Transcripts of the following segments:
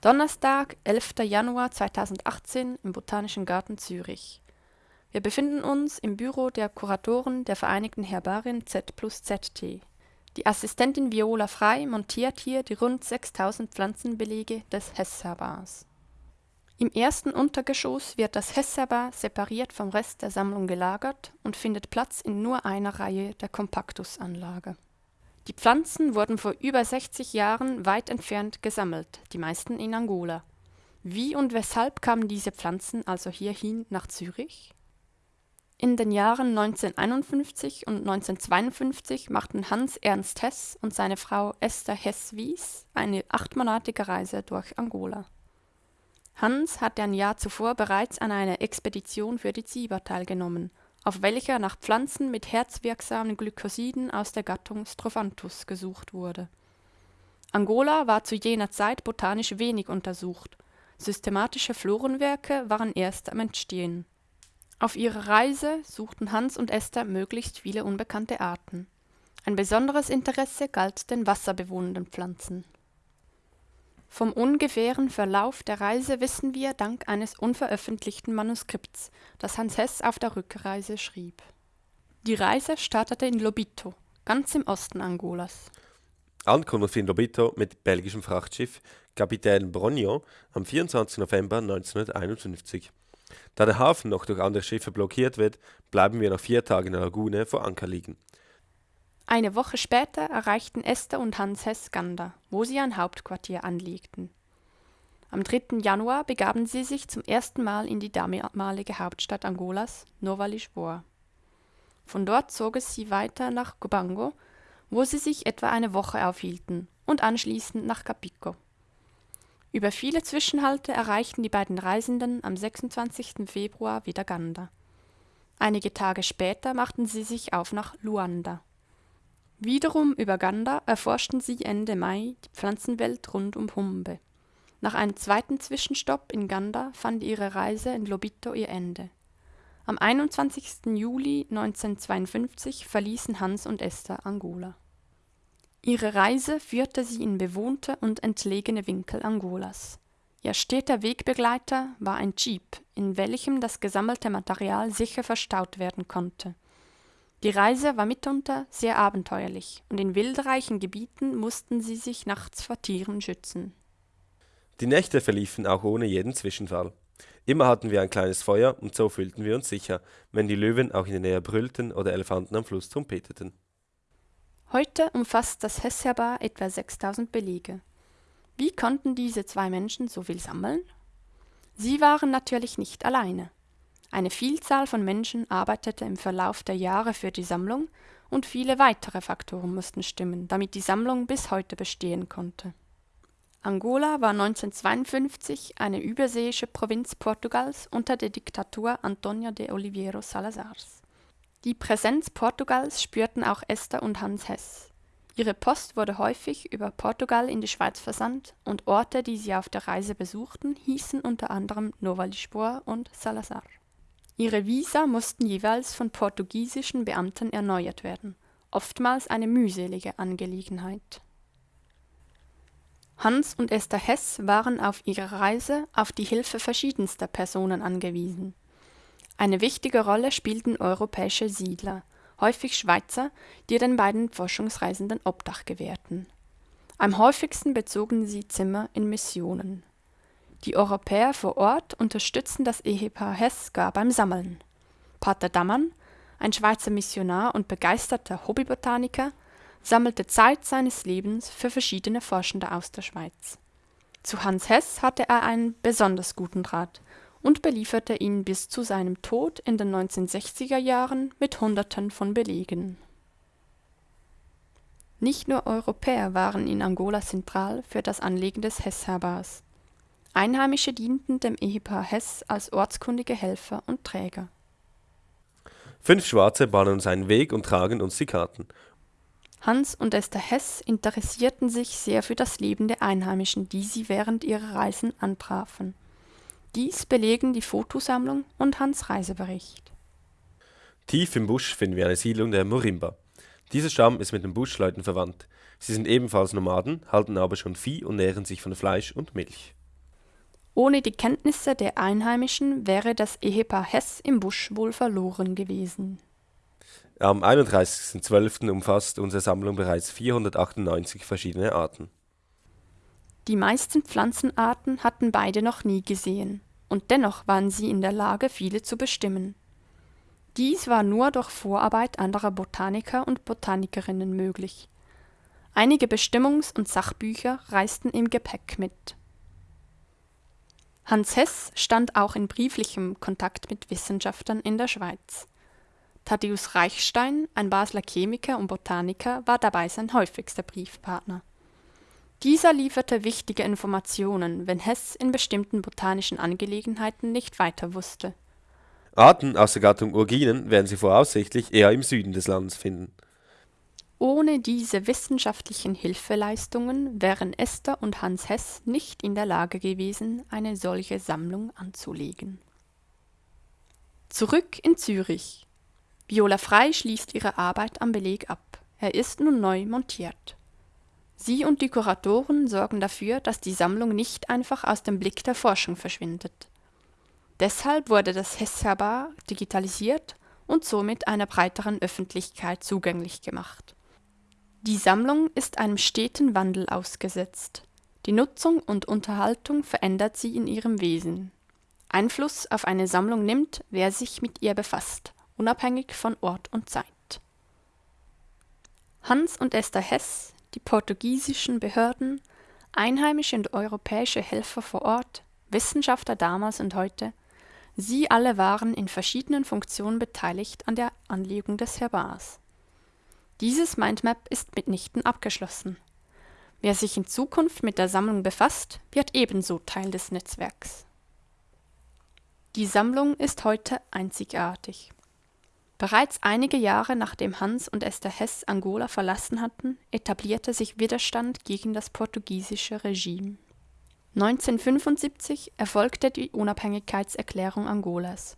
Donnerstag, 11. Januar 2018 im Botanischen Garten Zürich. Wir befinden uns im Büro der Kuratoren der Vereinigten Herbarien Z+ZT. Die Assistentin Viola Frey montiert hier die rund 6000 Pflanzenbelege des Hess-Herbars. Im ersten Untergeschoss wird das Hess-Herbar separiert vom Rest der Sammlung gelagert und findet Platz in nur einer Reihe der Compactus-Anlage die Pflanzen wurden vor über 60 Jahren weit entfernt gesammelt, die meisten in Angola. Wie und weshalb kamen diese Pflanzen also hierhin nach Zürich? In den Jahren 1951 und 1952 machten Hans Ernst Hess und seine Frau Esther Hess-Wies eine achtmonatige Reise durch Angola. Hans hatte ein Jahr zuvor bereits an einer Expedition für die Ziba teilgenommen auf welcher nach Pflanzen mit herzwirksamen Glykosiden aus der Gattung Strophanthus gesucht wurde. Angola war zu jener Zeit botanisch wenig untersucht, systematische Florenwerke waren erst am Entstehen. Auf ihrer Reise suchten Hans und Esther möglichst viele unbekannte Arten. Ein besonderes Interesse galt den wasserbewohnenden Pflanzen vom ungefähren Verlauf der Reise wissen wir dank eines unveröffentlichten Manuskripts, das Hans Hess auf der Rückreise schrieb. Die Reise startete in Lobito, ganz im Osten Angolas. Ankunft in Lobito mit belgischem Frachtschiff Kapitän Brognon am 24. November 1951. Da der Hafen noch durch andere Schiffe blockiert wird, bleiben wir noch vier Tage in der Lagune vor Anker liegen. Eine Woche später erreichten Esther und Hans Hess Ganda, wo sie ein Hauptquartier anlegten. Am 3. Januar begaben sie sich zum ersten Mal in die damalige Hauptstadt Angolas, Nova Lisboa. Von dort zogen sie weiter nach Gobango, wo sie sich etwa eine Woche aufhielten, und anschließend nach Capico. Über viele Zwischenhalte erreichten die beiden Reisenden am 26. Februar wieder Ganda. Einige Tage später machten sie sich auf nach Luanda. Wiederum über Ganda erforschten sie Ende Mai die Pflanzenwelt rund um Humbe. Nach einem zweiten Zwischenstopp in Ganda fand ihre Reise in Lobito ihr Ende. Am 21. Juli 1952 verließen Hans und Esther Angola. Ihre Reise führte sie in bewohnte und entlegene Winkel Angolas. Ihr steter Wegbegleiter war ein Jeep, in welchem das gesammelte Material sicher verstaut werden konnte die Reise war mitunter sehr abenteuerlich, und in wildreichen Gebieten mussten sie sich nachts vor Tieren schützen. Die Nächte verliefen auch ohne jeden Zwischenfall. Immer hatten wir ein kleines Feuer und so fühlten wir uns sicher, wenn die Löwen auch in der Nähe brüllten oder Elefanten am Fluss trompeteten. Heute umfasst das Hessherbar etwa 6000 Belege. Wie konnten diese zwei Menschen so viel sammeln? Sie waren natürlich nicht alleine. Eine Vielzahl von Menschen arbeitete im Verlauf der Jahre für die Sammlung und viele weitere Faktoren mussten stimmen, damit die Sammlung bis heute bestehen konnte. Angola war 1952 eine überseeische Provinz Portugals unter der Diktatur Antonio de Oliveira Salazars. Die Präsenz Portugals spürten auch Esther und Hans Hess. Ihre Post wurde häufig über Portugal in die Schweiz versandt und Orte, die sie auf der Reise besuchten, hießen unter anderem Nova Lisboa und Salazar. Ihre Visa mussten jeweils von portugiesischen Beamten erneuert werden, oftmals eine mühselige Angelegenheit. Hans und Esther Hess waren auf ihrer Reise auf die Hilfe verschiedenster Personen angewiesen. Eine wichtige Rolle spielten europäische Siedler, häufig Schweizer, die den beiden Forschungsreisenden Obdach gewährten. Am häufigsten bezogen sie Zimmer in Missionen die Europäer vor Ort unterstützten das Ehepaar Hess gar beim Sammeln. Pater Dammann, ein Schweizer Missionar und begeisterter Hobbybotaniker, sammelte Zeit seines Lebens für verschiedene Forschende aus der Schweiz. Zu Hans Hess hatte er einen besonders guten Draht und belieferte ihn bis zu seinem Tod in den 1960er Jahren mit Hunderten von Belegen. Nicht nur Europäer waren in Angola zentral für das Anlegen des Hess-Herbars. Einheimische dienten dem Ehepaar Hess als ortskundige Helfer und Träger. Fünf Schwarze bahnen uns einen Weg und tragen uns die Karten. Hans und Esther Hess interessierten sich sehr für das Leben der Einheimischen, die sie während ihrer Reisen antrafen. Dies belegen die Fotosammlung und Hans Reisebericht. Tief im Busch finden wir eine Siedlung der Morimba. Dieser Stamm ist mit den Buschleuten verwandt. Sie sind ebenfalls Nomaden, halten aber schon Vieh und nähren sich von Fleisch und Milch. Ohne die Kenntnisse der Einheimischen wäre das Ehepaar Hess im Busch wohl verloren gewesen. Am 31.12. umfasst unsere Sammlung bereits 498 verschiedene Arten. Die meisten Pflanzenarten hatten beide noch nie gesehen, und dennoch waren sie in der Lage, viele zu bestimmen. Dies war nur durch Vorarbeit anderer Botaniker und Botanikerinnen möglich. Einige Bestimmungs- und Sachbücher reisten im Gepäck mit. Hans Hess stand auch in brieflichem Kontakt mit Wissenschaftlern in der Schweiz. Thaddäus Reichstein, ein Basler Chemiker und Botaniker, war dabei sein häufigster Briefpartner. Dieser lieferte wichtige Informationen, wenn Hess in bestimmten botanischen Angelegenheiten nicht weiter wusste. Arten aus der Gattung Urginen werden Sie voraussichtlich eher im Süden des Landes finden. Ohne diese wissenschaftlichen Hilfeleistungen wären Esther und Hans Hess nicht in der Lage gewesen, eine solche Sammlung anzulegen. Zurück in Zürich. Viola Frey schließt ihre Arbeit am Beleg ab. Er ist nun neu montiert. Sie und die Kuratoren sorgen dafür, dass die Sammlung nicht einfach aus dem Blick der Forschung verschwindet. Deshalb wurde das Hess-Herbar digitalisiert und somit einer breiteren Öffentlichkeit zugänglich gemacht. Die Sammlung ist einem steten Wandel ausgesetzt. Die Nutzung und Unterhaltung verändert sie in ihrem Wesen. Einfluss auf eine Sammlung nimmt, wer sich mit ihr befasst, unabhängig von Ort und Zeit. Hans und Esther Hess, die portugiesischen Behörden, einheimische und europäische Helfer vor Ort, Wissenschaftler damals und heute, sie alle waren in verschiedenen Funktionen beteiligt an der Anlegung des Herbars. Dieses Mindmap ist mitnichten abgeschlossen. Wer sich in Zukunft mit der Sammlung befasst, wird ebenso Teil des Netzwerks. Die Sammlung ist heute einzigartig. Bereits einige Jahre nachdem Hans und Esther Hess Angola verlassen hatten, etablierte sich Widerstand gegen das portugiesische Regime. 1975 erfolgte die Unabhängigkeitserklärung Angolas.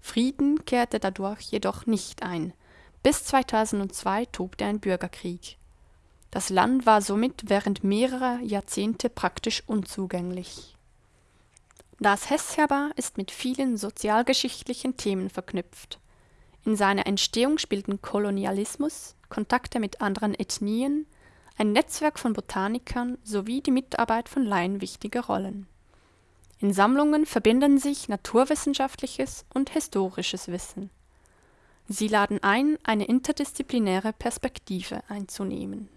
Frieden kehrte dadurch jedoch nicht ein – bis 2002 tobte ein Bürgerkrieg. Das Land war somit während mehrerer Jahrzehnte praktisch unzugänglich. Das Hess-Herbar ist mit vielen sozialgeschichtlichen Themen verknüpft. In seiner Entstehung spielten Kolonialismus, Kontakte mit anderen Ethnien, ein Netzwerk von Botanikern sowie die Mitarbeit von Laien wichtige Rollen. In Sammlungen verbinden sich naturwissenschaftliches und historisches Wissen Sie laden ein, eine interdisziplinäre Perspektive einzunehmen